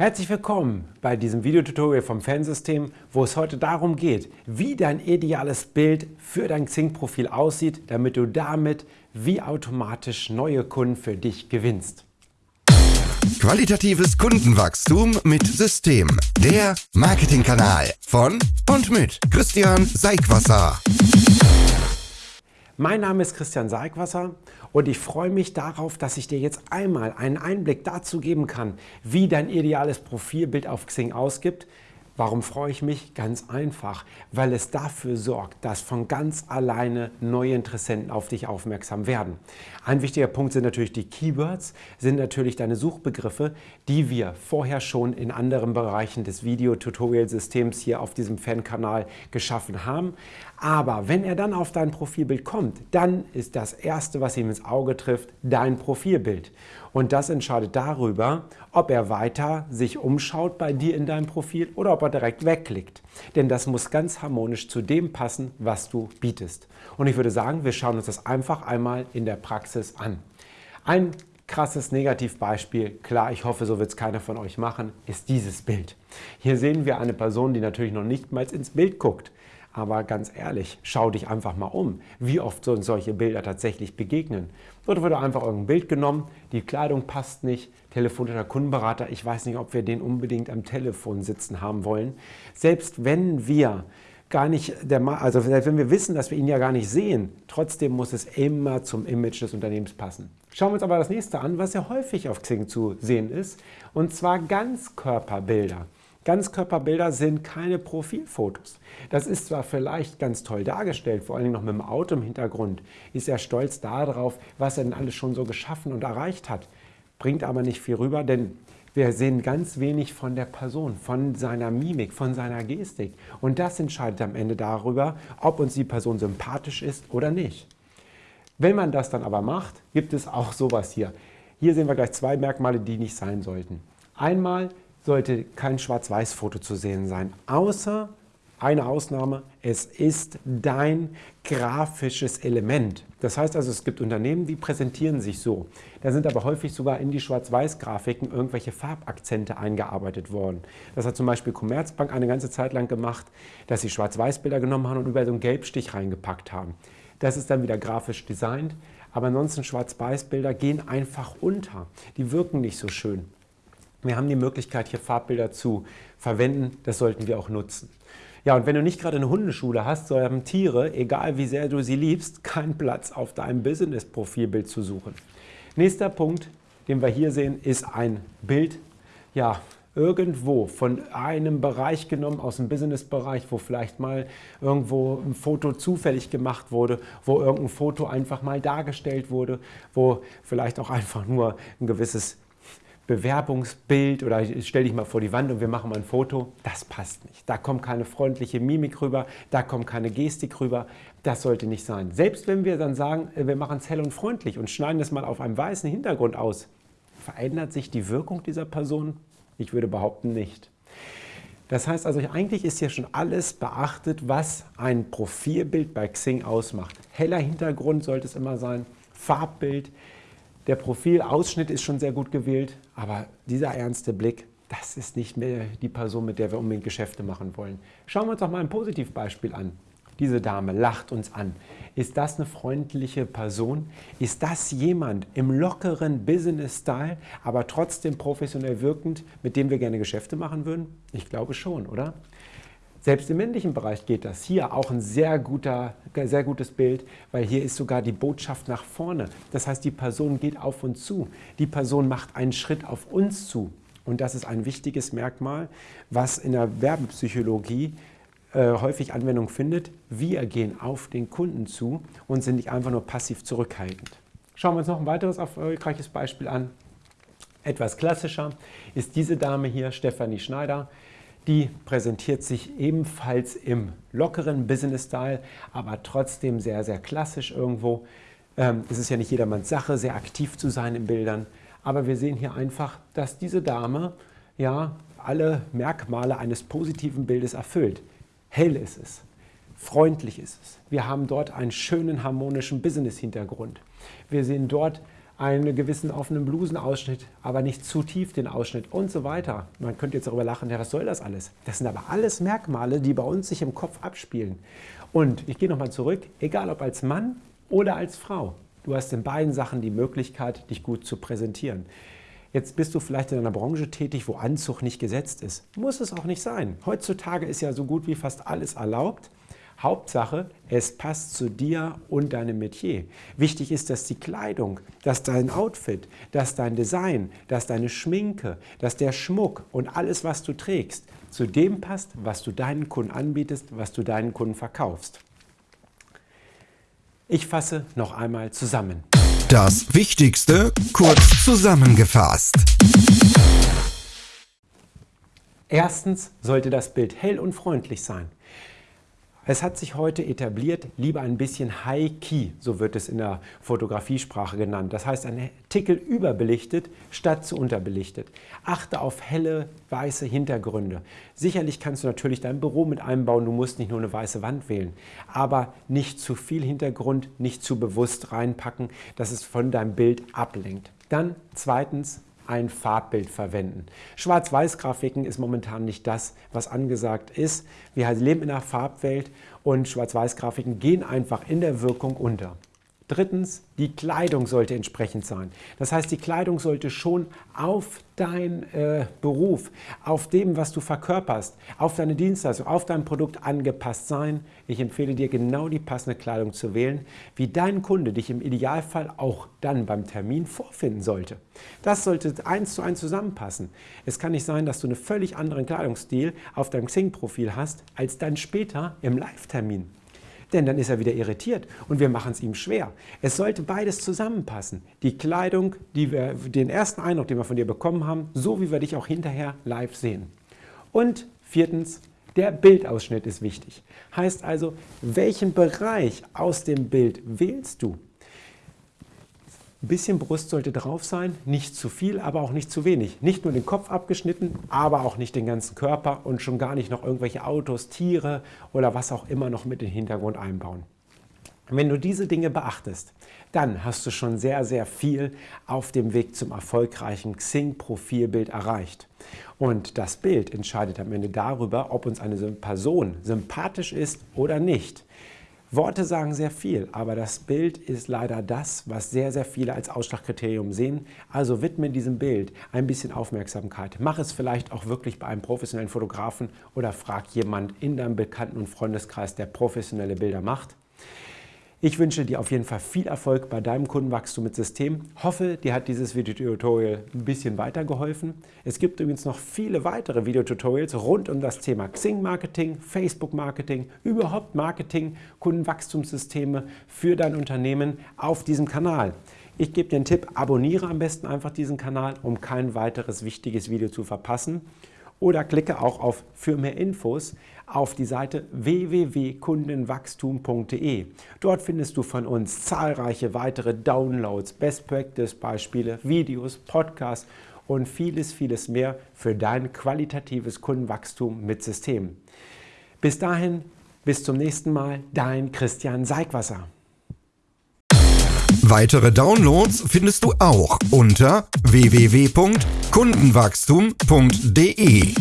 Herzlich willkommen bei diesem Videotutorial vom Fansystem, wo es heute darum geht, wie dein ideales Bild für dein Xing-Profil aussieht, damit du damit wie automatisch neue Kunden für dich gewinnst. Qualitatives Kundenwachstum mit System. Der Marketingkanal von und mit Christian Seigwasser. Mein Name ist Christian Seigwasser und ich freue mich darauf, dass ich dir jetzt einmal einen Einblick dazu geben kann, wie dein ideales Profilbild auf Xing ausgibt, Warum freue ich mich? Ganz einfach, weil es dafür sorgt, dass von ganz alleine neue Interessenten auf dich aufmerksam werden. Ein wichtiger Punkt sind natürlich die Keywords, sind natürlich deine Suchbegriffe, die wir vorher schon in anderen Bereichen des Video-Tutorial-Systems hier auf diesem Fan-Kanal geschaffen haben. Aber wenn er dann auf dein Profilbild kommt, dann ist das Erste, was ihm ins Auge trifft, dein Profilbild. Und das entscheidet darüber, ob er weiter sich umschaut bei dir in deinem Profil oder ob er direkt wegklickt. Denn das muss ganz harmonisch zu dem passen, was du bietest. Und ich würde sagen, wir schauen uns das einfach einmal in der Praxis an. Ein krasses Negativbeispiel, klar, ich hoffe, so wird es keiner von euch machen, ist dieses Bild. Hier sehen wir eine Person, die natürlich noch nicht mal ins Bild guckt. Aber ganz ehrlich, schau dich einfach mal um, wie oft so solche Bilder tatsächlich begegnen. Dort wurde einfach irgendein Bild genommen, die Kleidung passt nicht, telefonischer Kundenberater, ich weiß nicht, ob wir den unbedingt am Telefon sitzen haben wollen. Selbst wenn wir gar nicht, der, also wenn wir wissen, dass wir ihn ja gar nicht sehen, trotzdem muss es immer zum Image des Unternehmens passen. Schauen wir uns aber das nächste an, was ja häufig auf Xing zu sehen ist, und zwar Ganzkörperbilder. Ganzkörperbilder sind keine Profilfotos. Das ist zwar vielleicht ganz toll dargestellt, vor allem noch mit dem Auto im Hintergrund, ist er stolz darauf, was er denn alles schon so geschaffen und erreicht hat, bringt aber nicht viel rüber, denn wir sehen ganz wenig von der Person, von seiner Mimik, von seiner Gestik. Und das entscheidet am Ende darüber, ob uns die Person sympathisch ist oder nicht. Wenn man das dann aber macht, gibt es auch sowas hier. Hier sehen wir gleich zwei Merkmale, die nicht sein sollten. Einmal sollte kein Schwarz-Weiß-Foto zu sehen sein, außer eine Ausnahme, es ist dein grafisches Element. Das heißt also, es gibt Unternehmen, die präsentieren sich so. Da sind aber häufig sogar in die Schwarz-Weiß-Grafiken irgendwelche Farbakzente eingearbeitet worden. Das hat zum Beispiel Commerzbank eine ganze Zeit lang gemacht, dass sie Schwarz-Weiß-Bilder genommen haben und überall so einen Gelbstich reingepackt haben. Das ist dann wieder grafisch designt, aber ansonsten Schwarz-Weiß-Bilder gehen einfach unter. Die wirken nicht so schön. Wir haben die Möglichkeit, hier Farbbilder zu verwenden. Das sollten wir auch nutzen. Ja, und wenn du nicht gerade eine Hundeschule hast, so haben Tiere, egal wie sehr du sie liebst, keinen Platz auf deinem Business-Profilbild zu suchen. Nächster Punkt, den wir hier sehen, ist ein Bild, ja, irgendwo von einem Bereich genommen, aus dem Business-Bereich, wo vielleicht mal irgendwo ein Foto zufällig gemacht wurde, wo irgendein Foto einfach mal dargestellt wurde, wo vielleicht auch einfach nur ein gewisses Bewerbungsbild oder stell dich mal vor die Wand und wir machen mal ein Foto, das passt nicht. Da kommt keine freundliche Mimik rüber, da kommt keine Gestik rüber, das sollte nicht sein. Selbst wenn wir dann sagen, äh, wir machen es hell und freundlich und schneiden es mal auf einem weißen Hintergrund aus, verändert sich die Wirkung dieser Person? Ich würde behaupten nicht. Das heißt also, eigentlich ist hier schon alles beachtet, was ein Profilbild bei Xing ausmacht. Heller Hintergrund sollte es immer sein, Farbbild, der Profilausschnitt ist schon sehr gut gewählt, aber dieser ernste Blick, das ist nicht mehr die Person, mit der wir unbedingt Geschäfte machen wollen. Schauen wir uns doch mal ein Positivbeispiel an. Diese Dame lacht uns an. Ist das eine freundliche Person? Ist das jemand im lockeren Business-Style, aber trotzdem professionell wirkend, mit dem wir gerne Geschäfte machen würden? Ich glaube schon, oder? Selbst im männlichen Bereich geht das. Hier auch ein sehr, guter, sehr gutes Bild, weil hier ist sogar die Botschaft nach vorne. Das heißt, die Person geht auf uns zu. Die Person macht einen Schritt auf uns zu. Und das ist ein wichtiges Merkmal, was in der Werbepsychologie äh, häufig Anwendung findet. Wir gehen auf den Kunden zu und sind nicht einfach nur passiv zurückhaltend. Schauen wir uns noch ein weiteres erfolgreiches Beispiel an. Etwas klassischer ist diese Dame hier, Stefanie Schneider. Die präsentiert sich ebenfalls im lockeren Business-Style, aber trotzdem sehr, sehr klassisch irgendwo. Ähm, es ist ja nicht jedermanns Sache, sehr aktiv zu sein in Bildern. Aber wir sehen hier einfach, dass diese Dame ja alle Merkmale eines positiven Bildes erfüllt. Hell ist es, freundlich ist es. Wir haben dort einen schönen harmonischen Business-Hintergrund. Wir sehen dort einen gewissen offenen Blusenausschnitt, aber nicht zu tief den Ausschnitt und so weiter. Man könnte jetzt darüber lachen, ja, was soll das alles? Das sind aber alles Merkmale, die bei uns sich im Kopf abspielen. Und ich gehe nochmal zurück, egal ob als Mann oder als Frau, du hast in beiden Sachen die Möglichkeit, dich gut zu präsentieren. Jetzt bist du vielleicht in einer Branche tätig, wo Anzug nicht gesetzt ist. Muss es auch nicht sein. Heutzutage ist ja so gut wie fast alles erlaubt. Hauptsache, es passt zu dir und deinem Metier. Wichtig ist, dass die Kleidung, dass dein Outfit, dass dein Design, dass deine Schminke, dass der Schmuck und alles, was du trägst, zu dem passt, was du deinen Kunden anbietest, was du deinen Kunden verkaufst. Ich fasse noch einmal zusammen. Das Wichtigste kurz zusammengefasst. Erstens sollte das Bild hell und freundlich sein. Es hat sich heute etabliert, lieber ein bisschen High-Key, so wird es in der Fotografiesprache genannt. Das heißt, ein Tickel überbelichtet statt zu unterbelichtet. Achte auf helle, weiße Hintergründe. Sicherlich kannst du natürlich dein Büro mit einbauen, du musst nicht nur eine weiße Wand wählen. Aber nicht zu viel Hintergrund, nicht zu bewusst reinpacken, dass es von deinem Bild ablenkt. Dann zweitens ein Farbbild verwenden. Schwarz-Weiß-Grafiken ist momentan nicht das, was angesagt ist. Wir leben in einer Farbwelt und Schwarz-Weiß-Grafiken gehen einfach in der Wirkung unter. Drittens, die Kleidung sollte entsprechend sein. Das heißt, die Kleidung sollte schon auf deinen äh, Beruf, auf dem, was du verkörperst, auf deine Dienstleistung, auf dein Produkt angepasst sein. Ich empfehle dir, genau die passende Kleidung zu wählen, wie dein Kunde dich im Idealfall auch dann beim Termin vorfinden sollte. Das sollte eins zu eins zusammenpassen. Es kann nicht sein, dass du einen völlig anderen Kleidungsstil auf deinem Xing-Profil hast, als dann später im Live-Termin denn dann ist er wieder irritiert und wir machen es ihm schwer. Es sollte beides zusammenpassen. Die Kleidung, die wir, den ersten Eindruck, den wir von dir bekommen haben, so wie wir dich auch hinterher live sehen. Und viertens, der Bildausschnitt ist wichtig. Heißt also, welchen Bereich aus dem Bild wählst du? Ein bisschen Brust sollte drauf sein, nicht zu viel, aber auch nicht zu wenig. Nicht nur den Kopf abgeschnitten, aber auch nicht den ganzen Körper und schon gar nicht noch irgendwelche Autos, Tiere oder was auch immer noch mit in den Hintergrund einbauen. Wenn du diese Dinge beachtest, dann hast du schon sehr, sehr viel auf dem Weg zum erfolgreichen Xing-Profilbild erreicht. Und das Bild entscheidet am Ende darüber, ob uns eine Person sympathisch ist oder nicht. Worte sagen sehr viel, aber das Bild ist leider das, was sehr, sehr viele als Ausschlagkriterium sehen. Also widme diesem Bild ein bisschen Aufmerksamkeit. Mach es vielleicht auch wirklich bei einem professionellen Fotografen oder frag jemand in deinem Bekannten- und Freundeskreis, der professionelle Bilder macht. Ich wünsche dir auf jeden Fall viel Erfolg bei deinem Kundenwachstum mit System. Hoffe, dir hat dieses Videotutorial ein bisschen weitergeholfen. Es gibt übrigens noch viele weitere Videotutorials rund um das Thema Xing-Marketing, Facebook-Marketing, überhaupt Marketing, Kundenwachstumssysteme für dein Unternehmen auf diesem Kanal. Ich gebe dir einen Tipp, abonniere am besten einfach diesen Kanal, um kein weiteres wichtiges Video zu verpassen oder klicke auch auf Für mehr Infos auf die Seite www.kundenwachstum.de. Dort findest du von uns zahlreiche weitere Downloads, Best Practice Beispiele, Videos, Podcasts und vieles, vieles mehr für dein qualitatives Kundenwachstum mit System. Bis dahin, bis zum nächsten Mal, dein Christian Seigwasser. Weitere Downloads findest du auch unter www.kundenwachstum.de.